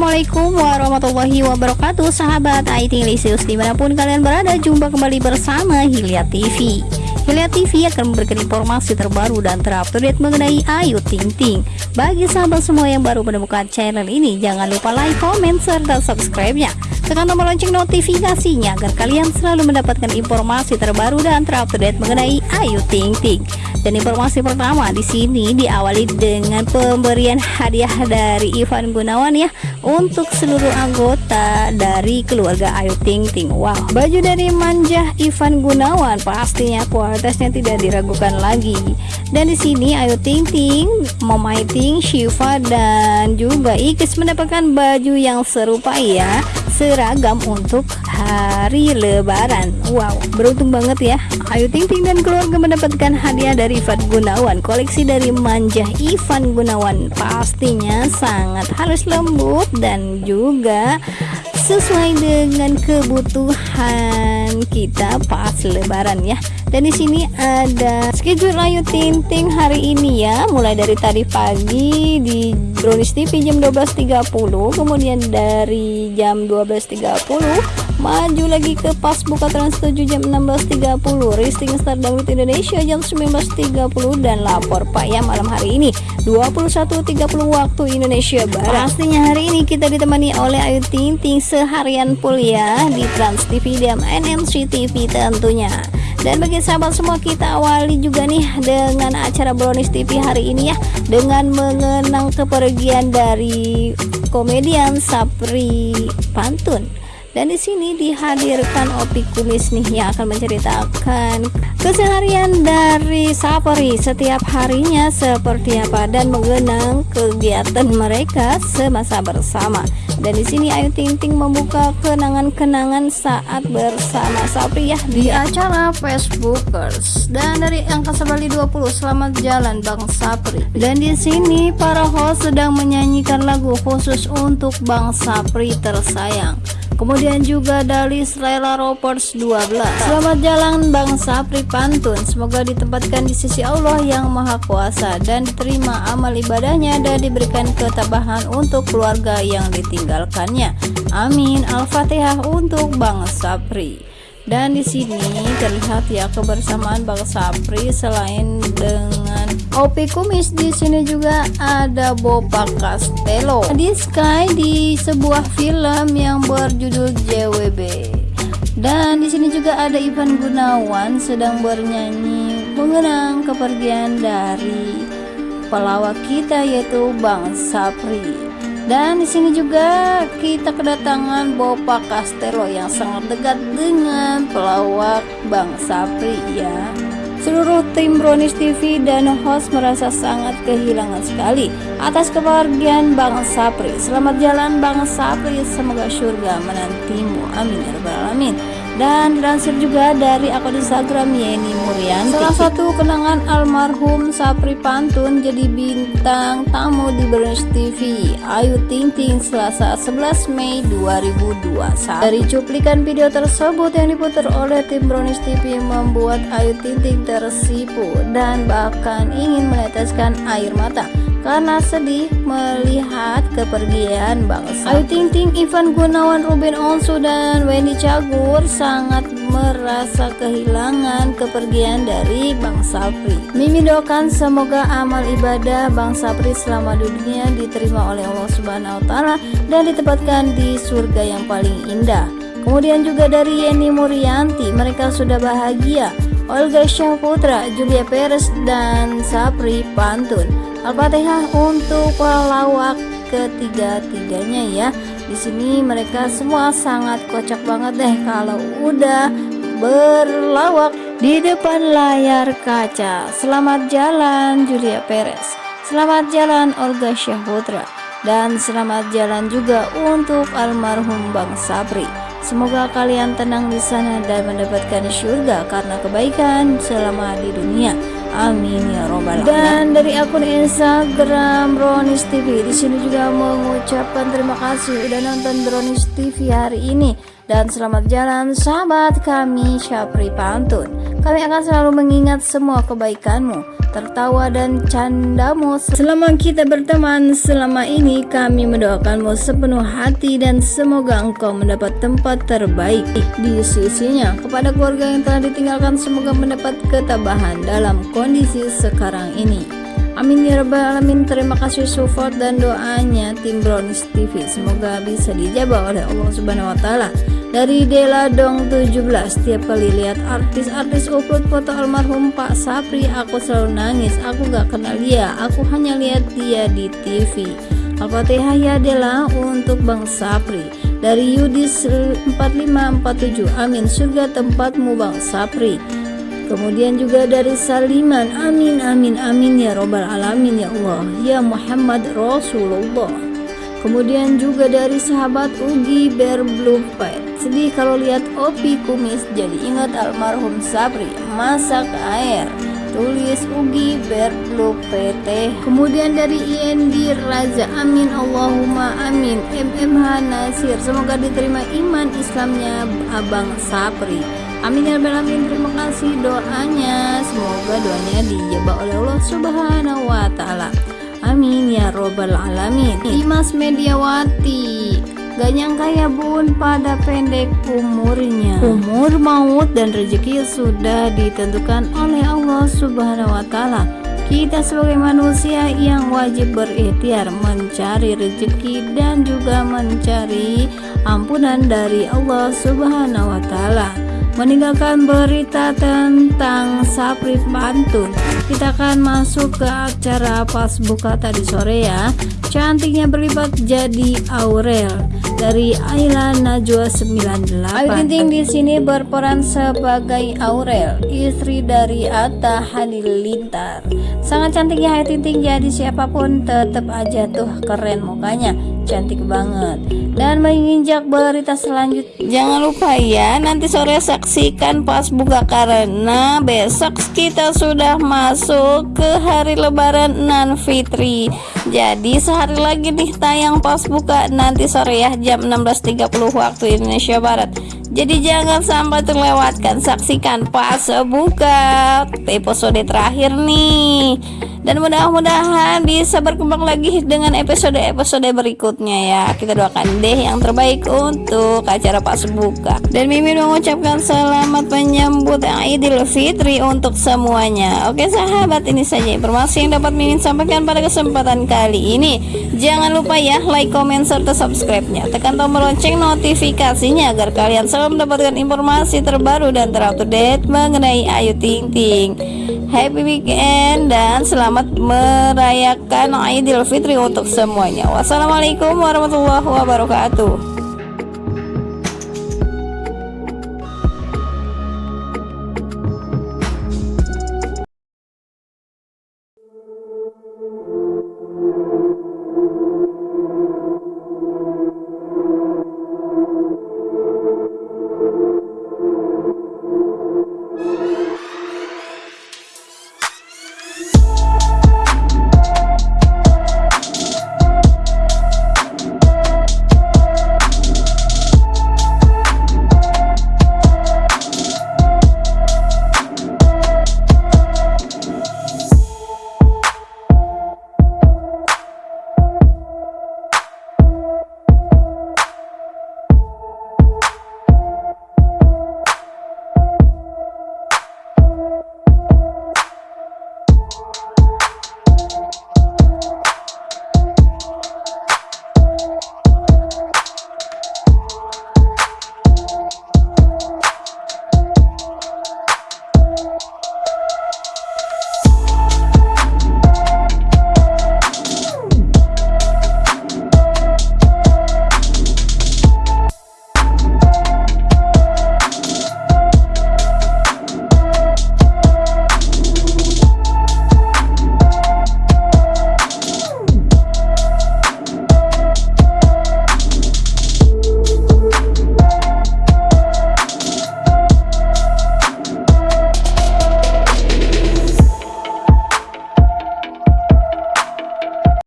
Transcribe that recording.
Assalamualaikum warahmatullahi wabarakatuh Sahabat IT Lisius di mana pun kalian berada Jumpa kembali bersama Hilya TV Hilya TV akan memberikan informasi terbaru dan terupdate mengenai Ayu Ting Ting. Bagi sahabat semua yang baru menemukan channel ini Jangan lupa like, comment, serta subscribe-nya. Tekan tombol lonceng notifikasinya Agar kalian selalu mendapatkan informasi terbaru dan terupdate mengenai Ayu Ting Ting dan informasi pertama di sini diawali dengan pemberian hadiah dari Ivan Gunawan ya untuk seluruh anggota dari keluarga Ayu Ting Ting. Wow, baju dari Manja Ivan Gunawan pastinya kualitasnya tidak diragukan lagi. Dan di sini Ayu Ting Ting, Mama Ting, Shiva dan juga Ikis mendapatkan baju yang serupa ya seragam untuk hari lebaran Wow beruntung banget ya Ayu Ting Ting dan keluarga mendapatkan hadiah dari Ivan Gunawan. Koleksi dari Manja Ivan Gunawan pastinya sangat halus lembut dan juga sesuai dengan kebutuhan kita pas lebaran ya. Dan di sini ada schedule Ayu Ting Ting hari ini ya. Mulai dari tadi pagi di Brownies TV jam 12.30 kemudian dari jam 12.30 maju lagi ke pas buka trans 7 jam 16.30 listing start dangdut Indonesia jam 19.30 dan lapor Pak ya malam hari ini. 21.30 waktu Indonesia Barat. Pastinya hari ini kita ditemani oleh Ayu Ting Ting seharian full ya di Trans TV dan NNC TV tentunya. Dan bagi sahabat semua kita awali juga nih dengan acara Brownies TV hari ini ya. Dengan mengenang kepergian dari komedian Sapri Pantun dan di sini dihadirkan Opi Kumis nih yang akan menceritakan keseharian dari Sapri setiap harinya seperti apa dan mengenang kegiatan mereka semasa bersama. Dan di sini Ayu Ting Ting membuka kenangan-kenangan saat bersama Sapri ya di acara Facebookers. Dan dari angka Bali 20 selamat jalan Bang Sapri. Dan di sini para host sedang menyanyikan lagu khusus untuk Bang Sapri tersayang. Kemudian juga dari Slela Ropers 12 Selamat jalan Bang Sapri Pantun. Semoga ditempatkan di sisi Allah yang Maha Kuasa Dan diterima amal ibadahnya Dan diberikan ketabahan untuk keluarga yang ditinggalkannya. Amin. Al-Fatihah untuk Bang Sapri. Dan di sini terlihat ya kebersamaan Bang Sapri selain dengan Opi Kumis di sini juga ada Bopa Castello. Di Sky di sebuah film yang berjudul JWB dan di sini juga ada Ivan Gunawan sedang bernyanyi mengenang kepergian dari pelawak kita yaitu Bang Sapri. Dan di sini juga kita kedatangan Bopa Castello yang sangat dekat dengan pelawak Bang Sapri ya. Seluruh tim Brownies TV dan host merasa sangat kehilangan sekali atas kepergian Bang Sapri. Selamat jalan Bang Sapri, semoga surga menantimu. Amin ya rabbal alamin dan dilansir juga dari akun Instagram Yeni Murianti. Salah satu kenangan almarhum Sapri Pantun jadi bintang tamu di Brunch TV Ayu Ting Ting Selasa 11 Mei 2021 dari cuplikan video tersebut yang diputar oleh tim Brownies TV membuat Ayu Ting Ting tersipu dan bahkan ingin meneteskan air mata karena sedih melihat kepergian bangsa. Ayu Ting Ting, Ivan Gunawan, Ruben Onsu, dan Wendy Cagur sangat merasa kehilangan kepergian dari Bang Sapri. Mimi doakan semoga amal ibadah Bang Sapri selama dunia diterima oleh Allah Subhanahu wa taala dan ditempatkan di surga yang paling indah. Kemudian juga dari Yeni Murianti, mereka sudah bahagia. Olga Syahputra, Julia Perez, dan Sapri Pantun. Al-Fatihah untuk pelawak ketiga-tiganya ya. Di sini mereka semua sangat kocak banget deh kalau udah berlawak di depan layar kaca. Selamat jalan Julia Perez. Selamat jalan Olga Syahputra dan selamat jalan juga untuk almarhum Bang Sabri. Semoga kalian tenang di sana dan mendapatkan surga karena kebaikan selama di dunia. Amin ya robbal alamin. Dan dari akun Instagram Bronis TV di sini juga mengucapkan terima kasih udah nonton Bronis TV hari ini dan selamat jalan sahabat kami Syapri Pantun. Kami akan selalu mengingat semua kebaikanmu, tertawa dan candamu selama kita berteman selama ini kami mendoakanmu sepenuh hati dan semoga engkau mendapat tempat terbaik di sisinya kepada keluarga yang telah ditinggalkan semoga mendapat ketabahan dalam kondisi sekarang ini Amin ya rabbal alamin. Terima kasih support dan doanya tim Brownies TV. Semoga bisa dijawab oleh Allah Subhanahu wa taala. Dari Dela Dong 17 Setiap kali lihat artis-artis upload foto almarhum Pak Sapri Aku selalu nangis Aku gak kenal dia Aku hanya lihat dia di TV Al-Fatihah ya Dela untuk Bang Sapri Dari Yudis 4547 Amin surga tempatmu Bang Sapri Kemudian juga dari Saliman Amin amin amin ya robbal alamin ya Allah Ya Muhammad Rasulullah. Kemudian juga dari sahabat Ugi Berblupet Sedih kalau lihat Opi kumis Jadi ingat almarhum Sabri Masak air Tulis Ugi Berblupet Kemudian dari IND Raza Amin Allahumma amin MMH Nasir Semoga diterima iman Islamnya Abang Sapri Amin ya rabbal alamin. Terima kasih doanya. Semoga doanya dijawab oleh Allah Subhanahu wa taala. Amin ya robbal alamin. Dimas Mediawati. Gak nyangka ya bun pada pendek umurnya Umur, maut, dan rezeki sudah ditentukan oleh Allah subhanahu wa ta'ala Kita sebagai manusia yang wajib berikhtiar mencari rezeki dan juga mencari ampunan dari Allah subhanahu wa ta'ala meninggalkan berita tentang Sapri Pantun kita akan masuk ke acara pas buka tadi sore ya. Cantiknya berlipat jadi Aurel dari Ayla Najwa 98 Ayu Tinting di sini berperan sebagai Aurel istri dari Atta Halilintar. Sangat cantiknya Ayu Tinting jadi siapa pun tetap aja tuh keren mukanya cantik banget. Dan menginjak berita selanjutnya jangan lupa ya nanti sore saksikan pas buka karena besok kita sudah masuk ke hari lebaran nan fitri jadi sehari lagi nih tayang pas buka nanti sore ya jam 16.30 waktu Indonesia Barat jadi jangan sampai terlewatkan. Saksikan pas buka episode terakhir nih. Dan mudah-mudahan bisa berkembang lagi dengan episode-episode berikutnya ya. Kita doakan deh yang terbaik untuk acara Pak Sebuka dan Mimin mengucapkan selamat menyambut Idul Fitri untuk semuanya. Oke sahabat ini saja informasi yang dapat Mimin sampaikan pada kesempatan kali ini. Jangan lupa ya like, comment, serta subscribe-nya. Tekan tombol lonceng notifikasinya agar kalian selalu mendapatkan informasi terbaru dan terupdate mengenai Ayu Ting Ting. Happy weekend dan selamat merayakan Idul Fitri untuk semuanya. Wassalamualaikum warahmatullahi wabarakatuh.